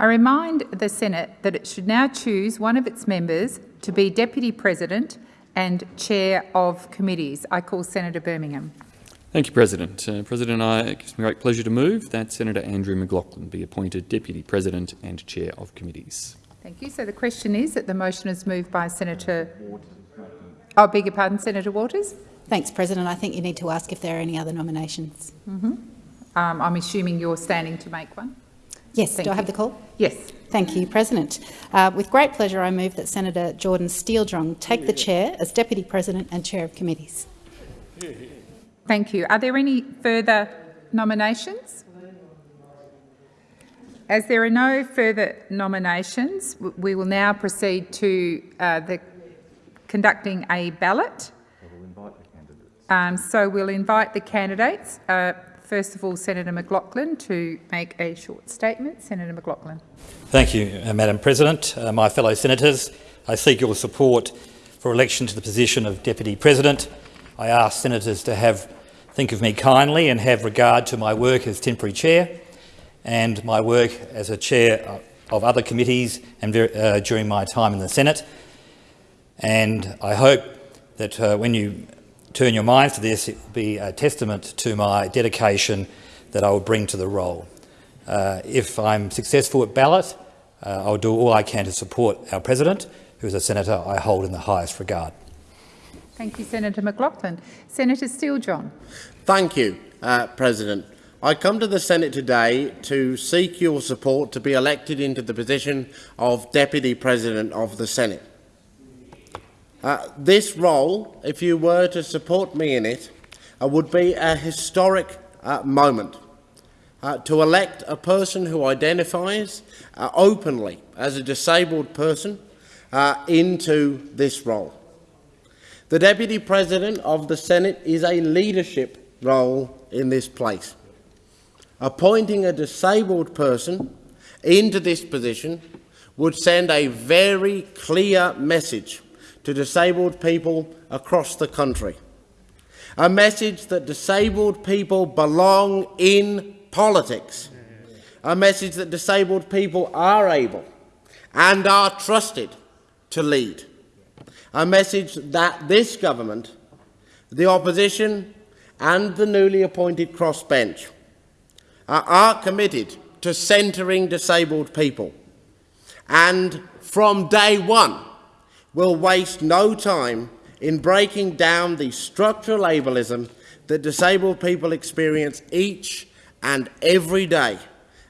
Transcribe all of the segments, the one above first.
I remind the Senate that it should now choose one of its members to be Deputy President and Chair of Committees. I call Senator Birmingham. Thank you, President. Uh, President, I, it gives me great pleasure to move that Senator Andrew McLachlan be appointed Deputy President and Chair of Committees. Thank you. So the question is that the motion is moved by Senator... Oh, beg your pardon, Senator Waters? Thanks, President. I think you need to ask if there are any other nominations. Mm -hmm. um, I'm assuming you're standing to make one? Yes. Thank Do I have the call? Yes. Thank you, President. Uh, with great pleasure, I move that Senator Jordon Steele-John take the chair as Deputy President and Chair of Committees. Thank you. Are there any further nominations? As there are no further nominations, we will now proceed to uh, the conducting a ballot. Um, so we'll invite the candidates. Uh, first of all, Senator McLachlan to make a short statement. Senator McLachlan. Thank you, uh, Madam President. Uh, my fellow senators, I seek your support for election to the position of Deputy President. I ask senators to have think of me kindly and have regard to my work as temporary chair and my work as a chair of other committees and uh, during my time in the Senate. And I hope that uh, when you turn your minds to this, it will be a testament to my dedication that I will bring to the role. Uh, if I'm successful at ballot, uh, I'll do all I can to support our President, who is a senator I hold in the highest regard. Thank you, Senator McLachlan. Senator Steele-John. Thank you, uh, President. I come to the Senate today to seek your support to be elected into the position of Deputy President of the Senate. Uh, this role, if you were to support me in it, uh, would be a historic uh, moment uh, to elect a person who identifies uh, openly as a disabled person into this role. The Deputy President of the Senate is a leadership role in this place. Appointing a disabled person into this position would send a very clear message to disabled people across the country. A message that disabled people belong in politics. A message that disabled people are able and are trusted to lead a message that this government, the opposition and the newly appointed crossbench are committed to centring disabled people and from day one will waste no time in breaking down the structural ableism that disabled people experience each and every day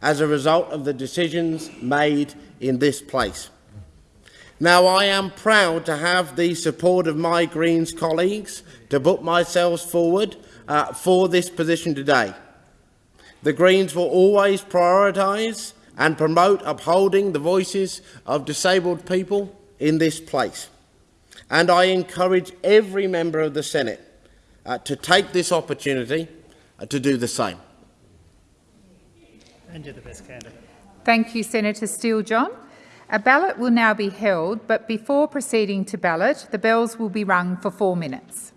as a result of the decisions made in this place. Now, I am proud to have the support of my Greens colleagues to put myself forward uh, for this position today. The Greens will always prioritise and promote upholding the voices of disabled people in this place. And I encourage every member of the Senate uh, to take this opportunity uh, to do the same. And you're the best candidate. Thank you, Senator Steele-John. A ballot will now be held, but before proceeding to ballot, the bells will be rung for four minutes.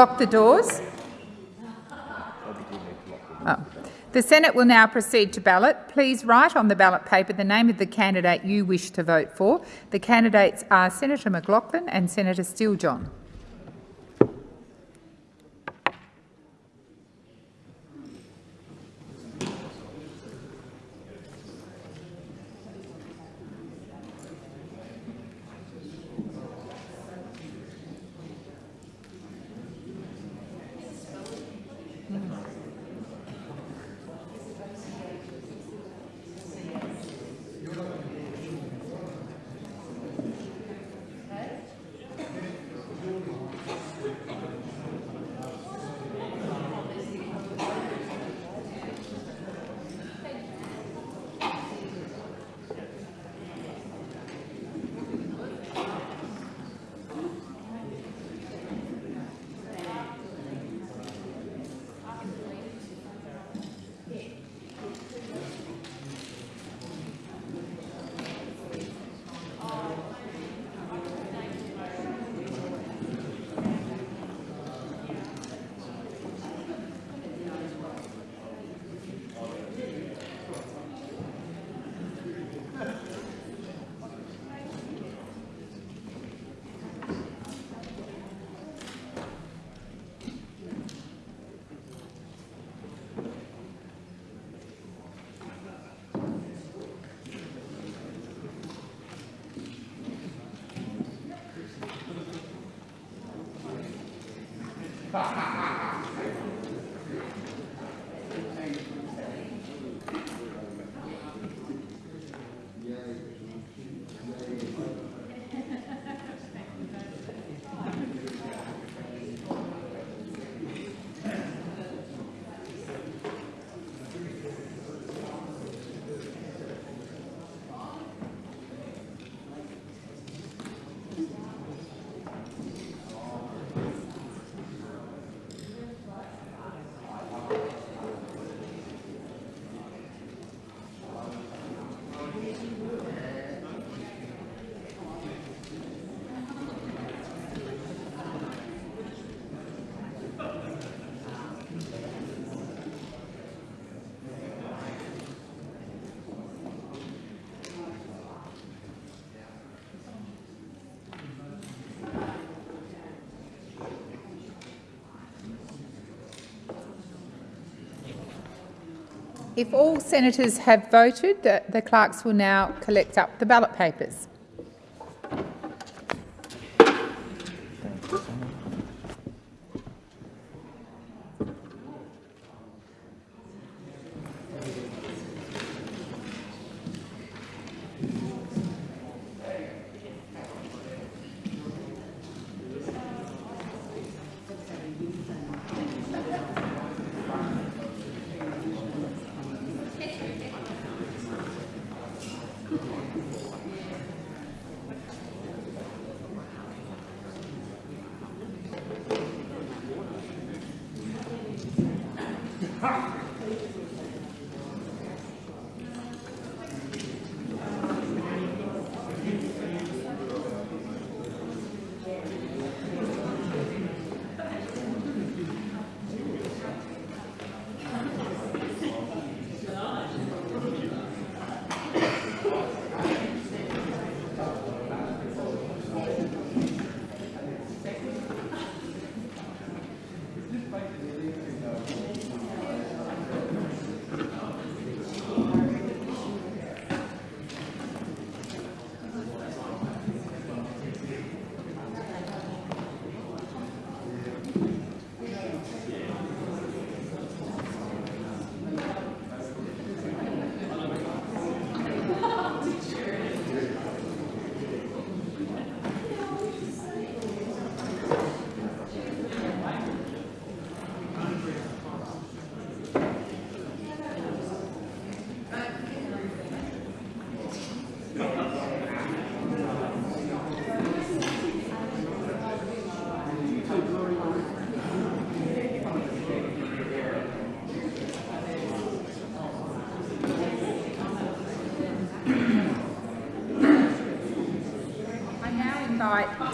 Lock the doors. Oh. The Senate will now proceed to ballot. Please write on the ballot paper the name of the candidate you wish to vote for. The candidates are Senator McLachlan and Senator Steele-John. If all senators have voted, the, the clerks will now collect up the ballot papers.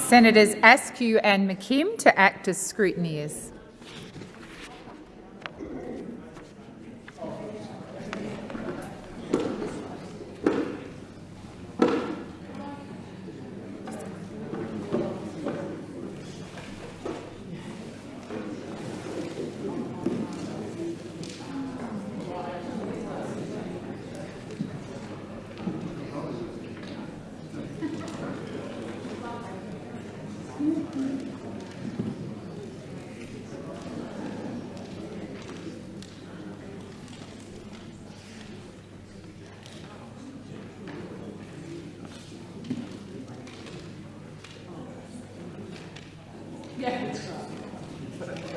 Senators Askew and McKim to act as scrutineers. para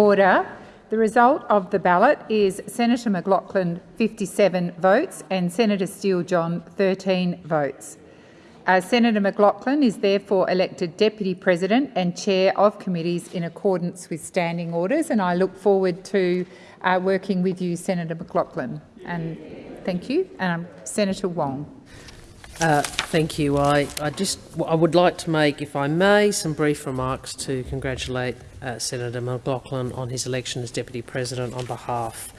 Order. The result of the ballot is Senator McLachlan 57 votes and Senator Steele John 13 votes. Uh, Senator McLachlan is therefore elected Deputy President and Chair of committees in accordance with standing orders and I look forward to uh, working with you, Senator McLachlan. And thank you. Um, Senator Wong. Uh, thank you. I, I just I would like to make, if I may, some brief remarks to congratulate uh, Senator McLachlan on his election as Deputy President on behalf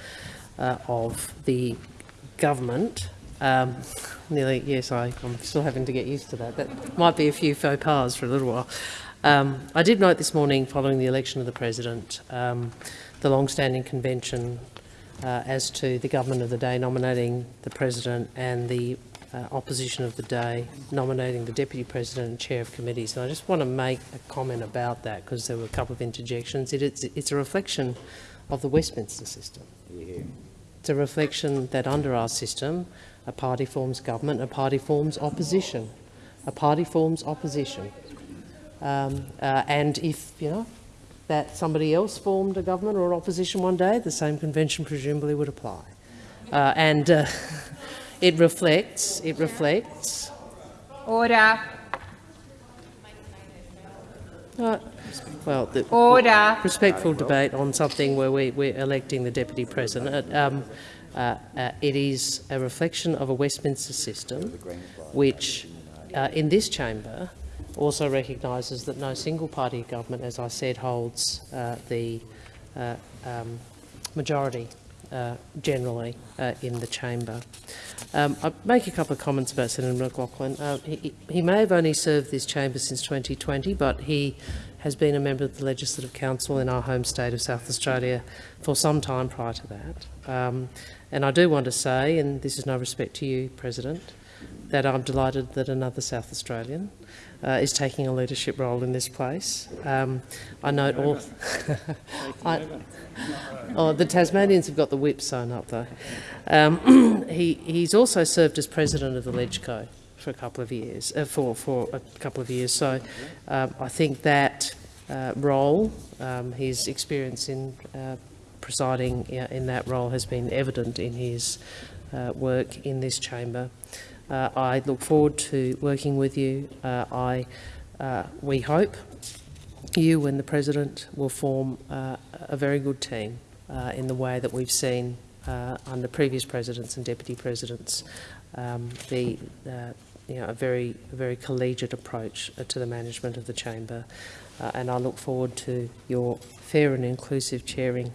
uh, of the government. Um, nearly, yes, I, I'm still having to get used to that. That might be a few faux pas for a little while. Um, I did note this morning, following the election of the President, um, the long-standing convention uh, as to the government of the day nominating the President and the uh, opposition of the day nominating the Deputy President and Chair of Committees. And I just want to make a comment about that because there were a couple of interjections. It, it's, it's a reflection of the Westminster system. It's a reflection that under our system, a party forms government, a party forms opposition. A party forms opposition. Um, uh, and if, you know, that somebody else formed a government or opposition one day, the same convention presumably would apply. Uh, and uh, it reflects, it reflects, Order. uh, well, the Order. respectful debate on something where we, we're electing the deputy president. Um, uh, uh, it is a reflection of a Westminster system, which, uh, in this chamber, also recognises that no single party government, as I said, holds uh, the uh, um, majority uh, generally uh, in the chamber. Um, I'll make a couple of comments about Senator McLachlan. Uh, he, he may have only served this chamber since 2020, but he has been a member of the Legislative Council in our home state of South Australia for some time prior to that. Um, and I do want to say, and this is no respect to you, President, that I'm delighted that another South Australian uh, is taking a leadership role in this place. Um, I note all. I, oh, the Tasmanians have got the whip sewn up though. Um, he, he's also served as president of the LegCo for a couple of years, uh, for for a couple of years. So um, I think that uh, role, um, his experience in uh, presiding in that role, has been evident in his uh, work in this chamber. Uh, I look forward to working with you. Uh, I, uh, we hope you and the President will form uh, a very good team uh, in the way that we've seen uh, under previous presidents and deputy presidents um, the you know, a very, a very collegiate approach to the management of the chamber. and I look forward to your fair and inclusive chairing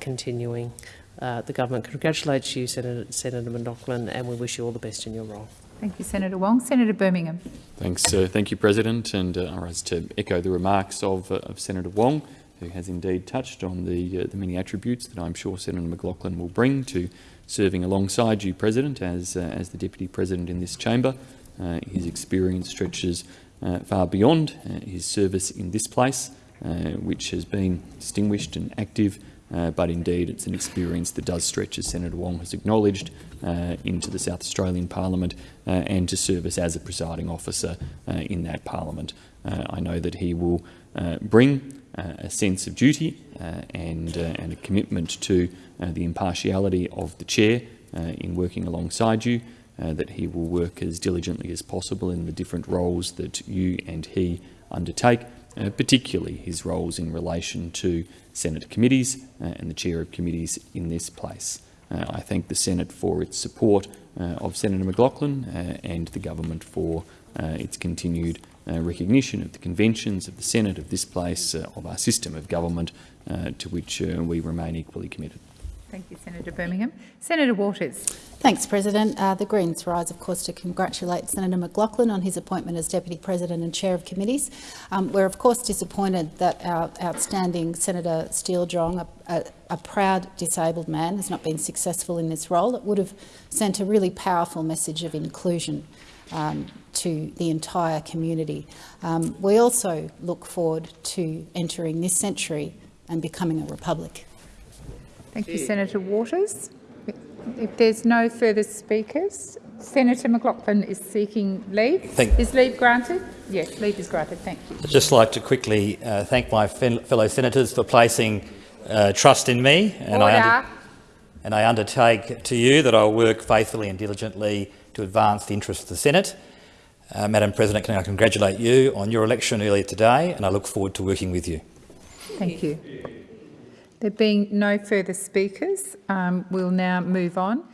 continuing uh, the government congratulates you, Senator, Senator McLachlan, and we wish you all the best in your role. Thank you, Senator Wong. Senator Birmingham. Thanks, uh, thank you, President. And uh, I rise to echo the remarks of, uh, of, Senator Wong, who has indeed touched on the, uh, the many attributes that I'm sure Senator McLachlan will bring to serving alongside you, President, as, uh, as the Deputy President in this chamber. his experience stretches far beyond his service in this place, which has been distinguished and active uh, but indeed it's an experience that does stretch, as Senator Wong has acknowledged, uh, into the South Australian Parliament uh, and to service as a presiding officer uh, in that Parliament. Uh, I know that he will bring a sense of duty and, and a commitment to the impartiality of the chair in working alongside you, that he will work as diligently as possible in the different roles that you and he undertake, uh, particularly his roles in relation to Senate committees uh, and the chair of committees in this place. Uh, I thank the Senate for its support uh, of Senator McLachlan and the government for its continued recognition of the conventions of the Senate of this place, of our system of government, to which we remain equally committed. Thank you, Senator Birmingham. Senator Waters. Thanks, President. Uh, the Greens rise, of course, to congratulate Senator McLachlan on his appointment as Deputy President and Chair of Committees. Um, we're, of course, disappointed that our outstanding Senator Steele John, a, a, a, proud disabled man, has not been successful in this role. It would have sent a really powerful message of inclusion um, to the entire community. Um, we also look forward to entering this century and becoming a republic. Thank you, Senator Waters. If there's no further speakers, Senator McLachlan is seeking leave. Thank is leave granted? Yes, leave is granted. Thank you. I'd just like to quickly uh, thank my fellow senators for placing uh, trust in me. And Order. I, and I undertake to you that I will work faithfully and diligently to advance the interests of the Senate. Uh, Madam President, can I congratulate you on your election earlier today and I look forward to working with you. Thank you. There being no further speakers, um, we'll now move on.